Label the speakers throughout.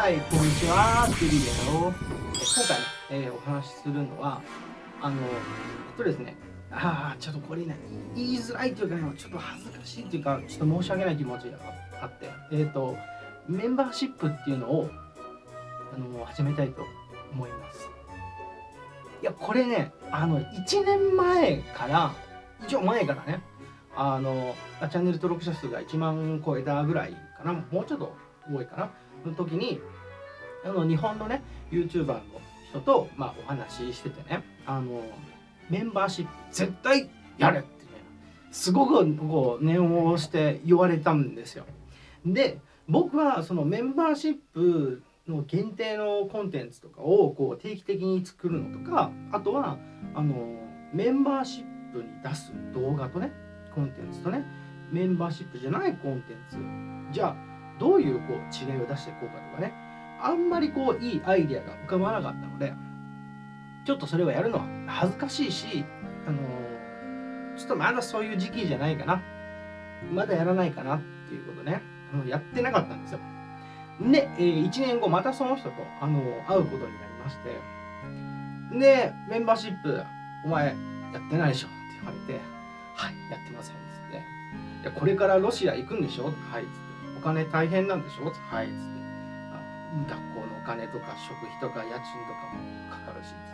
Speaker 1: はい、こんにちは、テリーだよ。今回ね、えー、お話しするのは、あの、えっとですね、ああ、ちょっとこれね、言いづらいというか、ね、ちょっと恥ずかしいというか、ちょっと申し訳ない気持ちがあって、えっ、ー、と、メンバーシップっていうのを、あの、始めたいと思います。いや、これね、あの、1年前から、一応前からね、あの、チャンネル登録者数が1万超えたぐらいかな、もうちょっと多いかな、の時に、あの、日本のね、YouTuber の人と、まあ、お話ししててね、あの、メンバーシップ絶対やれってね、すごくこう、念を押して言われたんですよ。で、僕はそのメンバーシップの限定のコンテンツとかをこう定期的に作るのとかあとはあのメンバーシップに出す動画とねコンテンツとねメンバーシップじゃないコンテンツじゃあどういうこう違いを出していこうかとかね。あんまりこういいアイデアが浮かばなかったのでちょっとそれをやるのは恥ずかしいしあのちょっとまだそういう時期じゃないかな。まだやらないかなっていうことね。あのやってなかったんですよ。で、えー、1年後またその人とあの会うことになりまして。でメンバーシップお前やってないでしょって言われてはいやってませんっつって。いやこれからロシア行くんでしょ？はいっつって。お金大変なんでしょ？はい。っつって。学校のお金とか食費とか家賃とかもかかるしっつ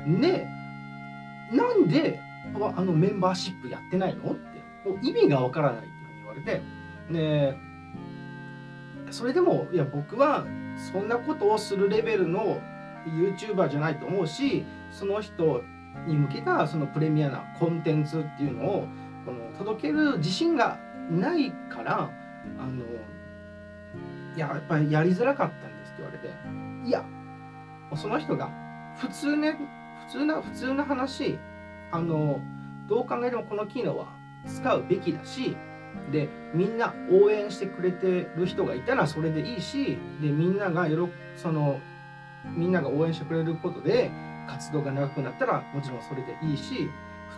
Speaker 1: って。でなんであのメンバーシップやってないの？って。もう意味がわからないって言われて。でそれでもいや僕はそんなことをするレベルの YouTuber じゃないと思うしその人に向けたそのプレミアなコンテンツっていうのをこの届ける自信がないからあのいややっぱりやりづらかったんですって言われていやその人が普通ね普通な普通な話あのどう考えてもこの機能は使うべきだしでみんな応援してくれてる人がいたらそれでいいしでみんながよろそのみんなが応援してくれることで活動が長くなったらもちろんそれでいいし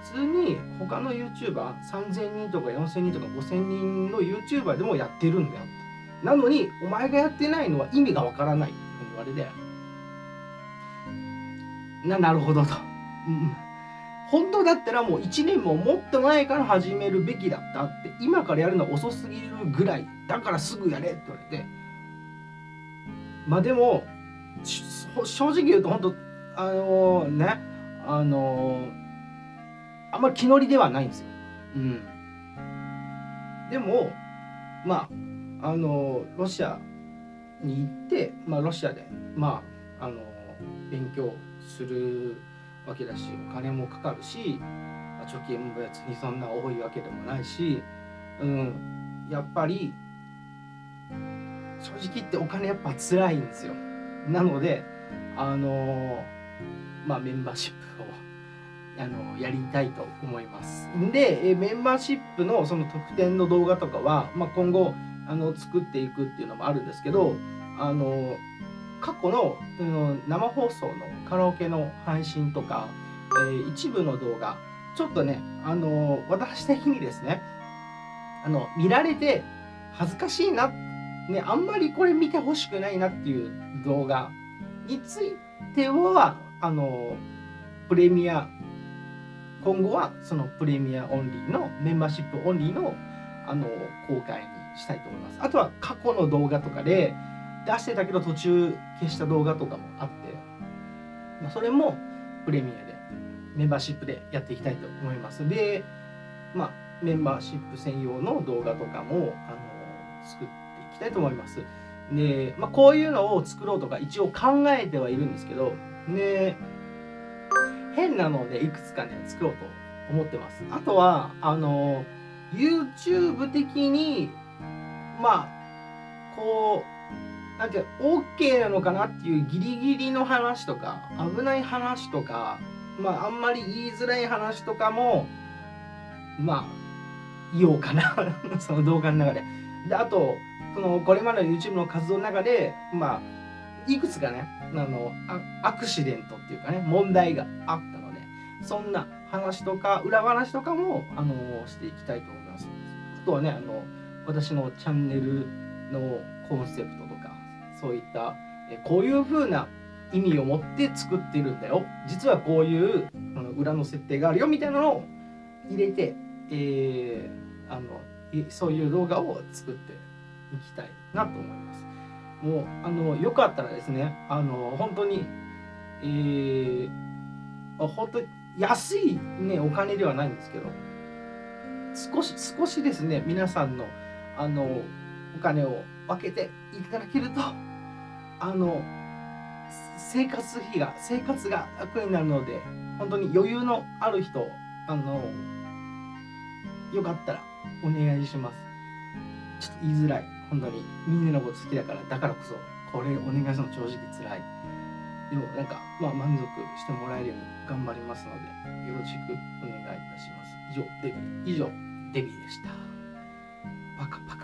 Speaker 1: 普通に他の YouTuber3000 人とか4000人とか5000人の YouTuber でもやってるんだよ。なのにお前がやってないのは意味がわからないって言われて。ななるほどと、うん本当だったらもう1年ももっと前から始めるべきだったって今からやるのは遅すぎるぐらいだからすぐやれって言われて。まあでも正直言うと本当あのー、ねあのー、あんまり気乗りではないんですよ。うん、でもまああのー、ロシアに行って、まあ、ロシアでまああの勉強するわけだしお金もかかるし、まあ、貯金も別にそんな多いわけでもないし、うん、やっぱり正直言ってお金やっぱ辛いんですよ。なのであのまあメンバーシップをあのやりたいと思います。でメンバーシップのその特典の動画とかは、まあ、今後あの作っていくっていうのもあるんですけどあの過去の、うん、生放送のカラオケの配信とか、えー、一部の動画ちょっとねあのー、私的にですねあの見られて恥ずかしいなねあんまりこれ見てほしくないなっていう動画についてはあのー、プレミア今後はそのプレミアオンリーのメンバーシップオンリーのあの公開にしたいと思います。あとは過去の動画とかで出してたけど途中消した動画とかもあって、まあ、それもプレミアでメンバーシップでやっていきたいと思いますでまあメンバーシップ専用の動画とかもあの作っていきたいと思いますで、まあ、こういうのを作ろうとか一応考えてはいるんですけどで変なのでいくつかね作ろうと思ってます。あとはあの YouTube 的にまあこうなんて OK なのかなっていうギリギリの話とか危ない話とかまああんまり言いづらい話とかもまあ言おうかな。その動画の中で。であとそのこれまでの YouTube の活動の中でまあいくつかねあのアクシデントっていうかね問題があったのでそんな話とか裏話とかもあのしていきたいと思います。あとはねあの私のチャンネルのコンセプトとかそういったえこういう風な意味を持って作ってるんだよ実はこういうあの裏の設定があるよみたいなのを入れて、えー、あのそういう動画を作っていきたいなと思いますもうあのよかったらですねあの本当にえー、本当に安いねお金ではないんですけど少し少しですね皆さんのあのお金を分けていただけるとあの生活費が生活が楽になるので本当に余裕のある人あのよかったらお願いします。ちょっと言いづらい。本当にみんなのこと好きだからだからこそこれお願いするの正直つらい。でもなんかまあ満足してもらえるように頑張りますのでよろしくお願いいたします。以上デビ以上デビでした。パカパカ。